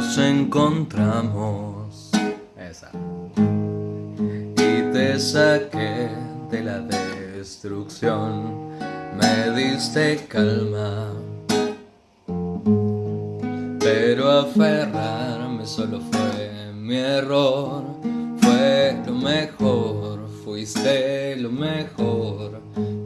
nos encontramos. Esa. Y te saqué de la destrucción, me diste calma. Pero aferrarme solo fue mi error, fue lo mejor, fuiste lo mejor,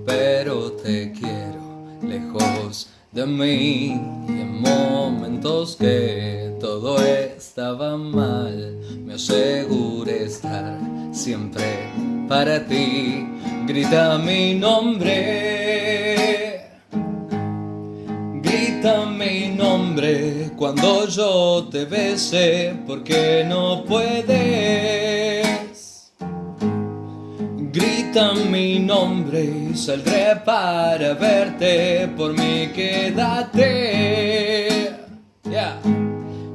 pero te quiero lejos de mí momentos que todo estaba mal. Me aseguré estar siempre para ti. Grita mi nombre. Grita mi nombre cuando yo te bese porque no puedes. Grita mi nombre y saldré para verte, por mí quédate.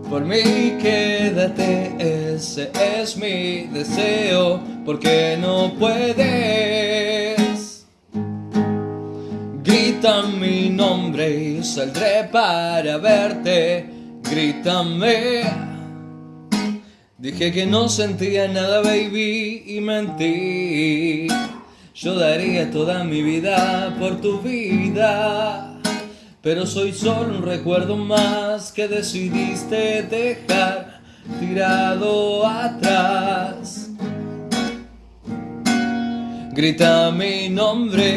Por mí quédate, ese es mi deseo, porque no puedes. Grita mi nombre y saldré para verte, grítame. Dije que no sentía nada, baby, y mentí. Yo daría toda mi vida por tu vida. Pero soy solo un recuerdo más que decidiste dejar tirado atrás. Grita mi nombre.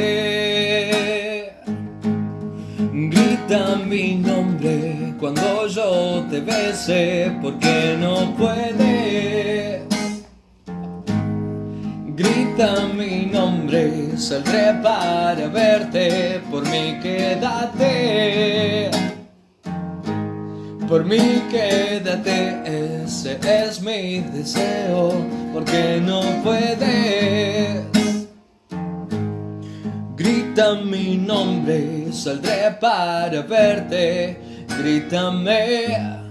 Grita mi nombre cuando yo te bese, porque no puedes. Grita mi nombre, saldré para verte, por mí quédate. Por mí quédate, ese es mi deseo, porque no puedes. Grita mi nombre, saldré para verte, grítame.